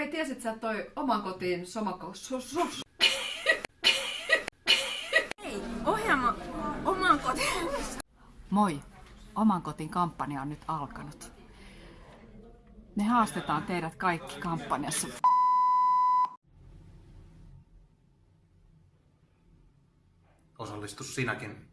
Hei, tiesit sä toi oman kotiin somakos... Ohjelma oman kotiin. Moi! Oman kotin kampanja on nyt alkanut. Me haastetaan teidät kaikki kampanjassa. Osallistu sinäkin.